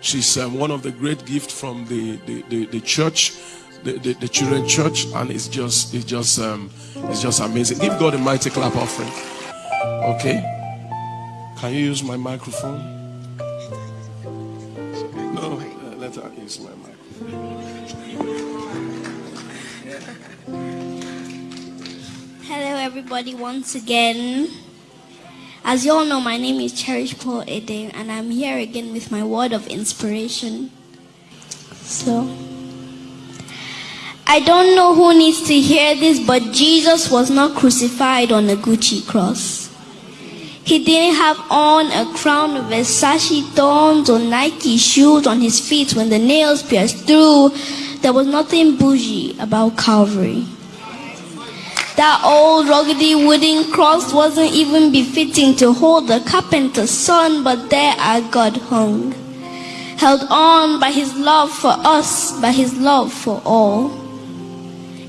She's um, one of the great gifts from the, the, the, the church, the, the, the, children church, and it's just it's just um, it's just amazing. Give God a mighty clap offering. Okay. Can you use my microphone? No, uh, let her use my microphone. Hello, everybody, once again. As you all know, my name is Cherish Paul Ede, and I'm here again with my word of inspiration. So, I don't know who needs to hear this, but Jesus was not crucified on a Gucci cross. He didn't have on a crown of Versace thorns or Nike shoes on his feet when the nails pierced through. There was nothing bougie about Calvary. That old ruggedy wooden cross wasn't even befitting to hold the carpenter's son, but there our God hung. Held on by his love for us, by his love for all.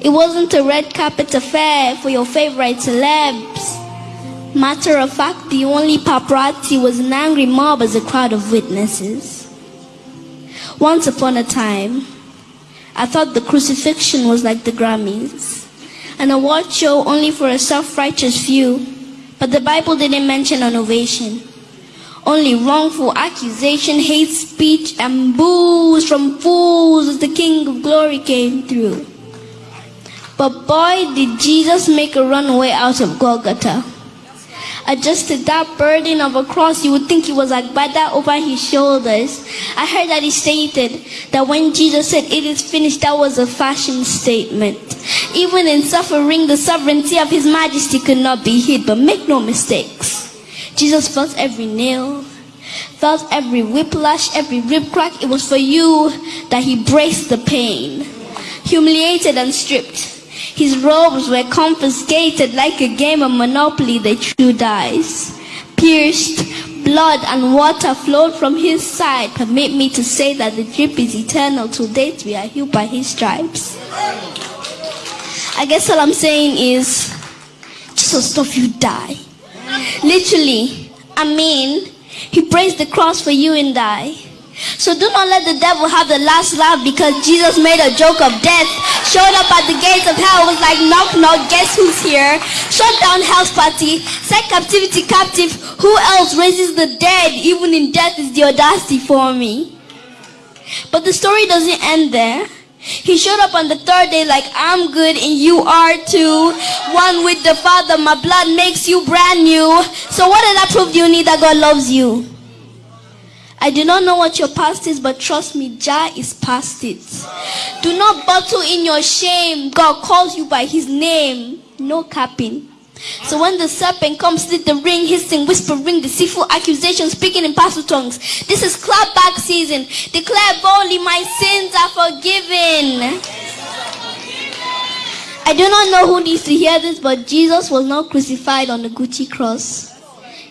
It wasn't a red carpet affair for your favorite celebs. Matter of fact, the only paparazzi was an angry mob as a crowd of witnesses. Once upon a time, I thought the crucifixion was like the Grammys an award show only for a self-righteous few. But the Bible didn't mention an ovation. Only wrongful accusation, hate speech, and boos from fools as the King of Glory came through. But boy, did Jesus make a runaway out of Golgotha adjusted that burden of a cross, you would think he was like Bada over his shoulders. I heard that he stated that when Jesus said it is finished, that was a fashion statement. Even in suffering, the sovereignty of his majesty could not be hid, but make no mistakes. Jesus felt every nail, felt every whiplash, every rib crack. It was for you that he braced the pain, humiliated and stripped. His robes were confiscated like a game of Monopoly they threw dice. Pierced, blood and water flowed from his side. Permit me to say that the drip is eternal. To date we are healed by his stripes. I guess all I'm saying is, Jesus stuff you die. Literally, I mean, he praised the cross for you and I. So do not let the devil have the last laugh because Jesus made a joke of death. Showed up at the gates of hell, was like, knock, knock, guess who's here? Shut down hell's party, set captivity captive. Who else raises the dead? Even in death is the audacity for me. But the story doesn't end there. He showed up on the third day like, I'm good and you are too. One with the Father, my blood makes you brand new. So what does that prove you need that God loves you? I do not know what your past is, but trust me, Jah is past it. Do not bottle in your shame. God calls you by his name. No capping. So when the serpent comes, slit the ring, hissing, whispering, deceitful accusations, speaking in pastoral tongues. This is clapback season. Declare boldly, my sins are forgiven. I do not know who needs to hear this, but Jesus was not crucified on the Gucci cross.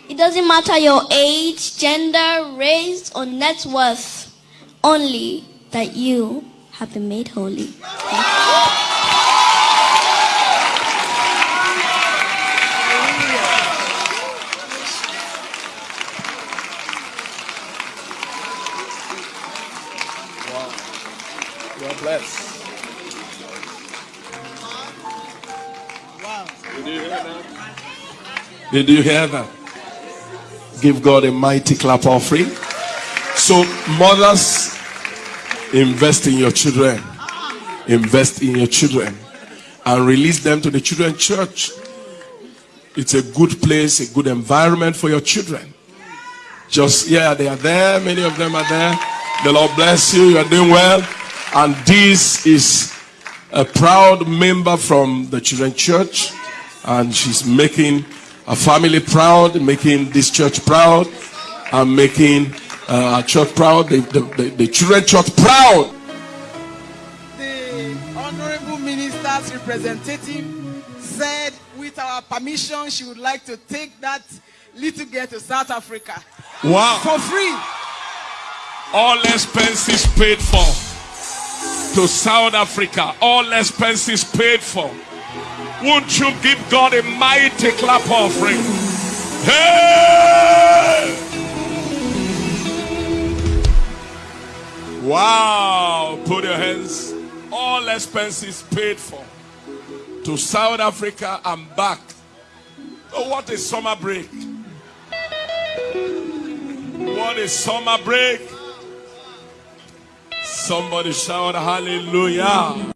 It doesn't matter your age, gender, race, or net worth, only that you have been made holy. Did you hear that? Give God a mighty clap offering. So, mothers, invest in your children. Invest in your children and release them to the children church. It's a good place, a good environment for your children. Just, yeah, they are there. Many of them are there. The Lord bless you. You are doing well. And this is a proud member from the children church. And she's making a family proud, making this church proud, and making uh, our church proud, the, the, the, the children church proud. The honorable minister's representative said, with our permission, she would like to take that little girl to South Africa. Wow. For free. All expenses paid for. To South Africa. All expenses paid for. Won't you give God a mighty clap offering? Hey! Wow. Put your hands. All expenses paid for. To South Africa and back. Oh, what a summer break? What a summer break? Somebody shout hallelujah.